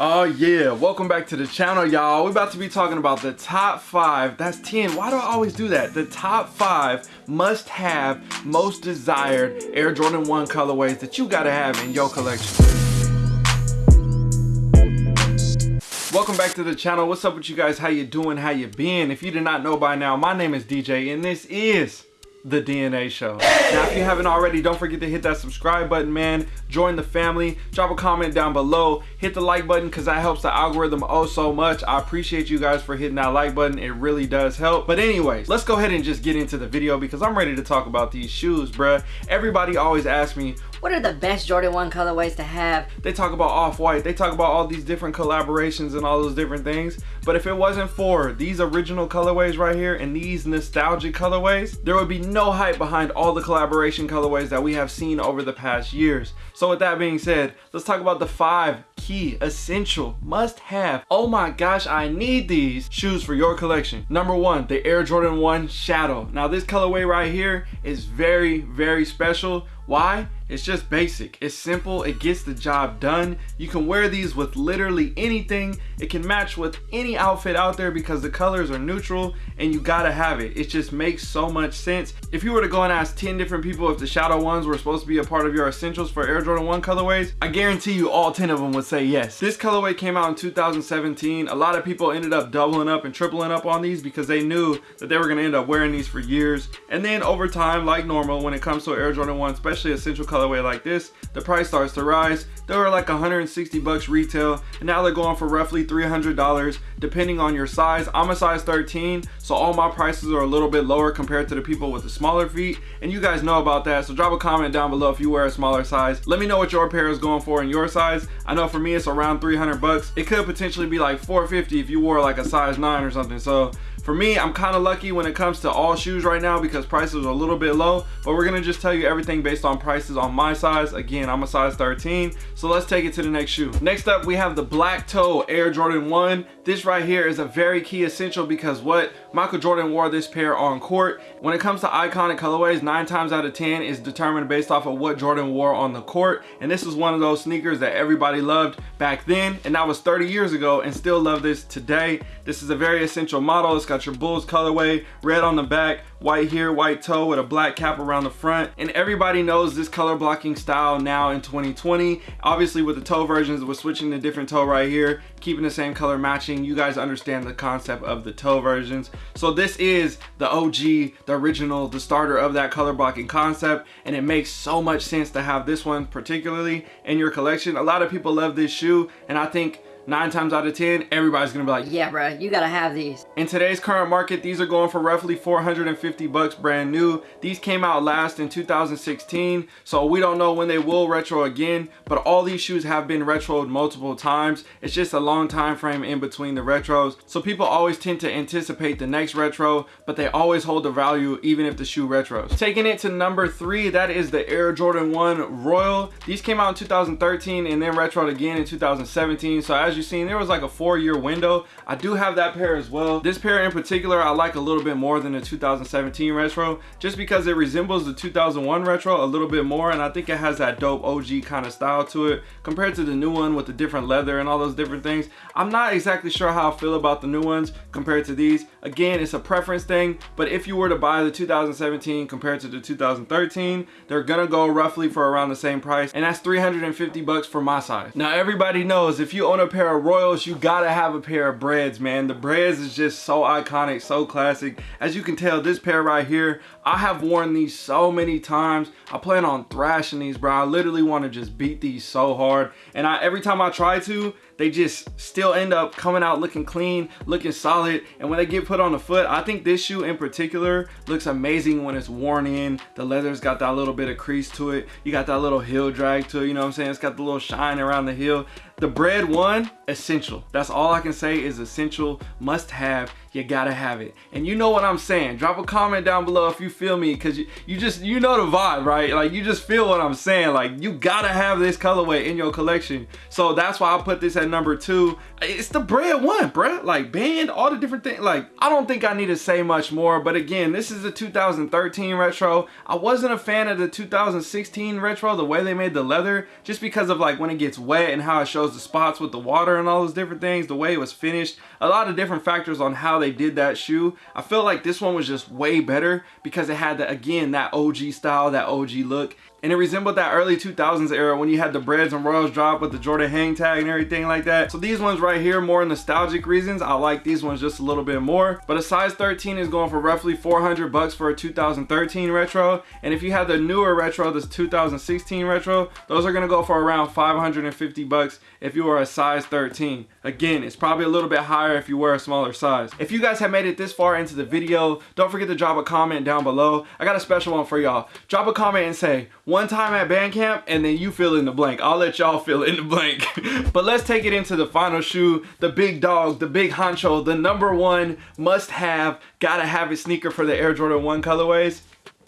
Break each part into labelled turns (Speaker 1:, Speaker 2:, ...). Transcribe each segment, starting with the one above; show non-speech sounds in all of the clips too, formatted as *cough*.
Speaker 1: Oh yeah, welcome back to the channel y'all. We're about to be talking about the top five, that's 10, why do I always do that? The top five must have, most desired Air Jordan 1 colorways that you gotta have in your collection. Welcome back to the channel. What's up with you guys? How you doing? How you been? If you did not know by now, my name is DJ and this is the DNA show. Now, if you haven't already, don't forget to hit that subscribe button, man. Join the family. Drop a comment down below. Hit the like button because that helps the algorithm oh so much. I appreciate you guys for hitting that like button. It really does help. But anyways, let's go ahead and just get into the video because I'm ready to talk about these shoes, bruh. Everybody always asks me,
Speaker 2: what are the best Jordan 1 colorways to have?
Speaker 1: They talk about Off-White, they talk about all these different collaborations and all those different things. But if it wasn't for these original colorways right here and these nostalgic colorways, there would be no hype behind all the collaboration colorways that we have seen over the past years. So with that being said, let's talk about the five key, essential, must have, oh my gosh, I need these shoes for your collection. Number one, the Air Jordan 1 Shadow. Now this colorway right here is very, very special. Why? It's just basic. It's simple. It gets the job done. You can wear these with literally anything. It can match with any outfit out there because the colors are neutral and you gotta have it. It just makes so much sense. If you were to go and ask 10 different people if the shadow ones were supposed to be a part of your essentials for Air Jordan 1 colorways, I guarantee you all 10 of them would say yes. This colorway came out in 2017. A lot of people ended up doubling up and tripling up on these because they knew that they were gonna end up wearing these for years. And then over time, like normal, when it comes to Air Jordan 1, especially essential color colorway like this, the price starts to rise. They were like 160 bucks retail, and now they're going for roughly $300 depending on your size. I'm a size 13, so all my prices are a little bit lower compared to the people with the smaller feet, and you guys know about that. So drop a comment down below if you wear a smaller size. Let me know what your pair is going for in your size. I know for me it's around 300 bucks. It could potentially be like 450 if you wore like a size 9 or something. So for me, I'm kind of lucky when it comes to all shoes right now because prices are a little bit low, but we're gonna just tell you everything based on prices on my size. Again, I'm a size 13, so let's take it to the next shoe. Next up, we have the Black Toe Air Jordan 1. This right here is a very key essential because what Michael Jordan wore this pair on court. When it comes to iconic colorways, nine times out of 10 is determined based off of what Jordan wore on the court. And this is one of those sneakers that everybody loved back then. And that was 30 years ago and still love this today. This is a very essential model. It's got your Bulls colorway, red on the back, white here, white toe with a black cap around the front. And everybody knows this color blocking style now in 2020. Obviously with the toe versions, we're switching to different toe right here, keeping the same color matching. You guys understand the concept of the toe versions. So this is the OG, the original, the starter of that color blocking concept. And it makes so much sense to have this one particularly in your collection. A lot of people love this shoe and I think nine times out of 10, everybody's gonna be like,
Speaker 2: yeah, bro, you gotta have these.
Speaker 1: In today's current market, these are going for roughly 450 bucks brand new. These came out last in 2016, so we don't know when they will retro again, but all these shoes have been retroed multiple times. It's just a long time frame in between the retros. So people always tend to anticipate the next retro, but they always hold the value even if the shoe retros. Taking it to number three, that is the Air Jordan 1 Royal. These came out in 2013 and then retroed again in 2017. So as you've seen, there was like a four year window. I do have that pair as well. This pair in particular, I like a little bit more than the 2017 retro, just because it resembles the 2001 retro a little bit more. And I think it has that dope OG kind of style to it compared to the new one with the different leather and all those different things. I'm not exactly sure how I feel about the new ones compared to these. Again, it's a preference thing, but if you were to buy the 2017 compared to the 2013, they're gonna go roughly for around the same price. And that's 350 bucks for my size. Now, everybody knows if you own a pair of Royals, you gotta have a pair of Breds, man. The Breds is just so iconic, so classic. As you can tell, this pair right here, I have worn these so many times. I plan on thrashing these, bro. I literally want to just beat these so hard. And I every time I try to, they just still end up coming out looking clean, looking solid. And when they get put on the foot, I think this shoe in particular looks amazing when it's worn in. The leather's got that little bit of crease to it. You got that little heel drag to it, you know what I'm saying? It's got the little shine around the heel. The Bred one, essential. That's all I can say is essential, must have. you gotta have it. And you know what I'm saying. Drop a comment down below if you feel me, cause you, you just, you know the vibe, right? Like you just feel what I'm saying. Like you gotta have this colorway in your collection. So that's why I put this at number two. It's the Bred one, bruh. Like Banned, all the different things. Like I don't think I need to say much more, but again, this is a 2013 retro. I wasn't a fan of the 2016 retro, the way they made the leather, just because of like when it gets wet and how it shows the spots with the water and all those different things, the way it was finished, a lot of different factors on how they did that shoe. I feel like this one was just way better because it had, the, again, that OG style, that OG look and it resembled that early 2000s era when you had the Breds and Royals drop with the Jordan hang tag and everything like that. So these ones right here, more nostalgic reasons, I like these ones just a little bit more. But a size 13 is going for roughly 400 bucks for a 2013 retro. And if you have the newer retro, this 2016 retro, those are gonna go for around 550 bucks if you are a size 13. Again, it's probably a little bit higher if you wear a smaller size. If you guys have made it this far into the video, don't forget to drop a comment down below. I got a special one for y'all. Drop a comment and say, one time at band camp and then you fill in the blank. I'll let y'all fill in the blank. *laughs* but let's take it into the final shoe, the big dog, the big honcho, the number one must have, gotta have it sneaker for the Air Jordan 1 colorways,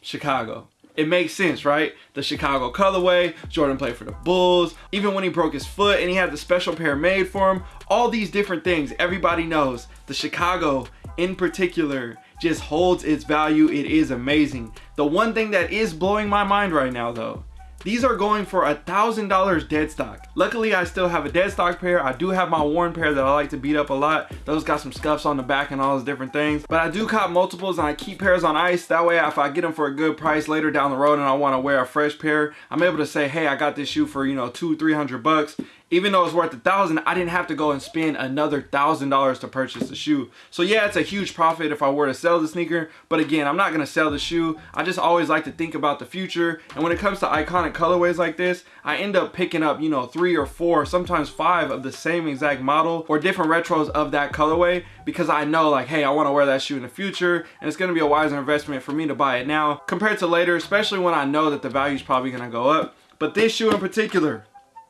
Speaker 1: Chicago it makes sense, right? The Chicago colorway, Jordan played for the Bulls, even when he broke his foot and he had the special pair made for him, all these different things, everybody knows. The Chicago in particular just holds its value. It is amazing. The one thing that is blowing my mind right now though, these are going for a thousand dollars dead stock. Luckily, I still have a dead stock pair. I do have my worn pair that I like to beat up a lot. Those got some scuffs on the back and all those different things. But I do cop multiples and I keep pairs on ice. That way, if I get them for a good price later down the road and I want to wear a fresh pair, I'm able to say, hey, I got this shoe for, you know, two, 300 bucks even though it's worth a thousand i didn't have to go and spend another thousand dollars to purchase the shoe. So yeah it's a huge profit if i were to sell the sneaker but again i'm not to sell the shoe. I just always like to think about the future and when it comes to iconic colorways like this i end up picking up you know three or four sometimes five of the same exact model or different retros of that colorway because i know like hey i want to wear that shoe in the future and it's to be a wiser investment for me to buy it now compared to later especially when i know that the value is probably to go up. But this shoe in particular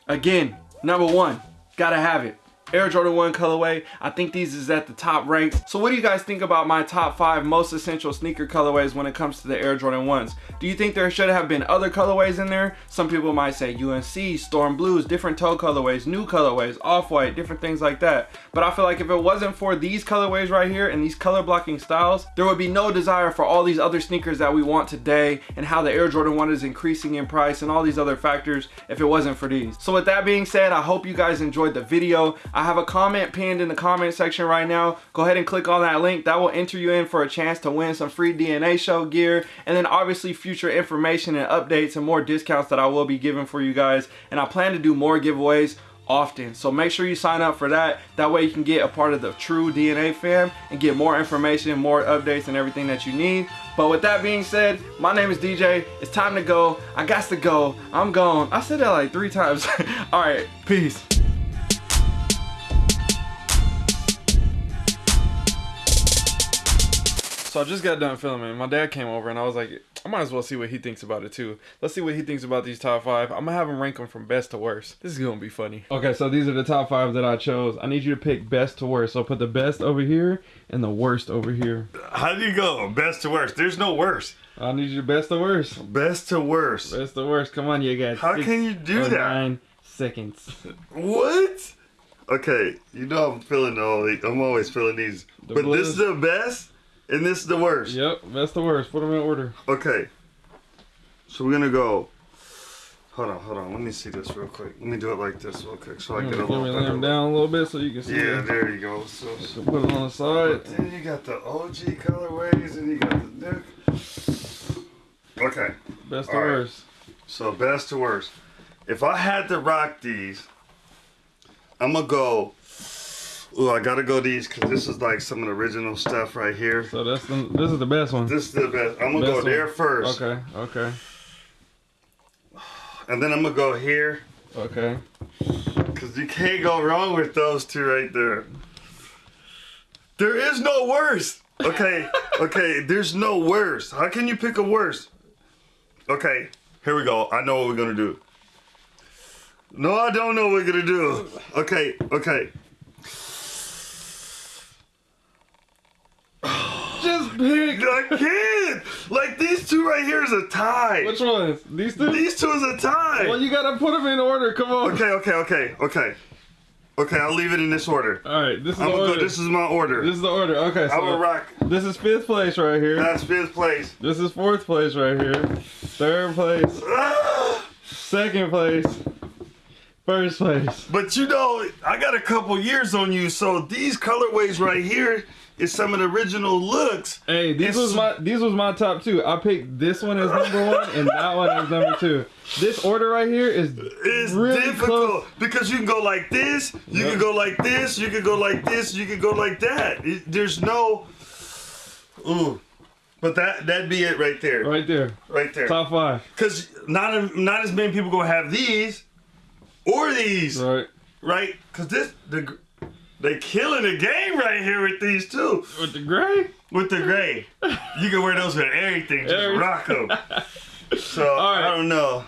Speaker 1: again Number one, gotta have it. Air Jordan 1 colorway. I think these is at the top ranks. So what do you guys think about my top five most essential sneaker colorways when it comes to the Air Jordan 1s? Do you think there should have been other colorways in there? Some people might say UNC, Storm Blues, different toe colorways, new colorways, off-white, different things like that. But I feel like if it wasn't for these colorways right here and these color blocking styles, there would be no desire for all these other sneakers that we want today and how the Air Jordan 1 is increasing in price and all these other factors if it wasn't for these. So with that being said, I hope you guys enjoyed the video. Have a comment pinned in the comment section right now. Go ahead and click on that link. That will enter you in for a chance to win some free DNA show gear. And then obviously future information and updates and more discounts that I will be giving for you guys. And I plan to do more giveaways often. So make sure you sign up for that. That way you can get a part of the true DNA fam and get more information, more updates and everything that you need. But with that being said, my name is DJ. It's time to go. I got to go. I'm gone. I said that like three times. *laughs* All right, peace. So I just got done filming. My dad came over and I was like, I might as well see what he thinks about it too. Let's see what he thinks about these top five. I'm gonna have him rank them from best to worst. This is gonna be funny. Okay, so these are the top five that I chose. I need you to pick best to worst. So put the best over here and the worst over here.
Speaker 3: How do you go? Best to worst. There's no worst.
Speaker 1: I need you best to worst.
Speaker 3: Best to worst.
Speaker 1: Best to worst. Come on, you guys.
Speaker 3: How can you do that?
Speaker 1: Nine seconds.
Speaker 3: What? Okay, you know I'm feeling all. I'm always feeling these, the but blues. this is the best. And this is the worst.
Speaker 1: Yep, that's the worst. Put them in order.
Speaker 3: Okay. So we're gonna go. Hold on, hold on. Let me see this real quick. Let me do it like this real quick so I get a little
Speaker 1: Let me lay them down a little bit so you can see.
Speaker 3: Yeah, there you go. So,
Speaker 1: so put it on the side.
Speaker 3: then you got the OG colorways and you got the new. Okay.
Speaker 1: Best to worst.
Speaker 3: So best to worst. If I had to rock these, I'm gonna go Oh, I gotta go these because this is like some of the original stuff right here.
Speaker 1: So that's the, this is the best one.
Speaker 3: This is the best. I'm gonna best go there one. first.
Speaker 1: Okay. Okay.
Speaker 3: And then I'm gonna go here.
Speaker 1: Okay.
Speaker 3: Cause you can't go wrong with those two right there. There is no worse. Okay. *laughs* okay. There's no worse. How can you pick a worse? Okay. Here we go. I know what we're gonna do. No, I don't know what we're gonna do. Okay. Okay.
Speaker 1: Pick.
Speaker 3: I can't. Like these two right here is a tie.
Speaker 1: Which ones? These two?
Speaker 3: These two is a tie.
Speaker 1: Well, you gotta put them in order. Come on.
Speaker 3: Okay, okay, okay, okay. Okay, I'll leave it in this order.
Speaker 1: All right, this is
Speaker 3: I'm
Speaker 1: the order.
Speaker 3: go. This is my order.
Speaker 1: This is the order. Okay,
Speaker 3: I will
Speaker 1: so
Speaker 3: rock.
Speaker 1: this is fifth place right here.
Speaker 3: That's fifth place.
Speaker 1: This is fourth place right here. Third place.
Speaker 3: Ah!
Speaker 1: Second place. First place.
Speaker 3: But you know, I got a couple years on you, so these colorways right here is some of the original looks.
Speaker 1: Hey, these was my these was my top two. I picked this one as number one and that one as number two. This order right here is
Speaker 3: It's
Speaker 1: really
Speaker 3: difficult
Speaker 1: close.
Speaker 3: because you can go like this, you
Speaker 1: Yeah.
Speaker 3: can go like this, you can go like this, you can go like that. It- there's no, ooh, but that that'd be it right there,
Speaker 1: Right there.
Speaker 3: right there.
Speaker 1: Top five.
Speaker 3: Because not not as many people gonna have these or these,
Speaker 1: Right.
Speaker 3: right? Because this the they killing the game right here with these two.
Speaker 1: With the gray?
Speaker 3: With the gray, you can wear those with everything. Just
Speaker 1: Every-
Speaker 3: rock them. *laughs* So
Speaker 1: right.
Speaker 3: I don't know.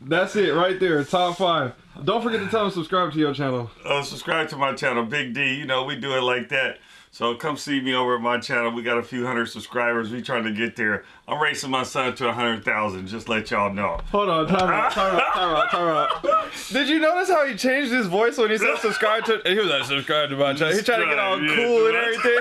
Speaker 1: That's it right there. Top five. Don't forget to tell them subscribe to your channel.
Speaker 3: uh, subscribe to my channel, Big D. You know, we do it like that. So come see me over at my channel. We got a few hundred subscribers. We trying to get there. I'm racing my son to a hundred thousand. Just let y'all know.
Speaker 1: Hold on, time out, *laughs* time out, time out, time out. Did you notice how he changed his voice when he said subscribe to? He was like, subscribe to my channel. He tried to get all cool and *laughs*
Speaker 3: to my
Speaker 1: everything.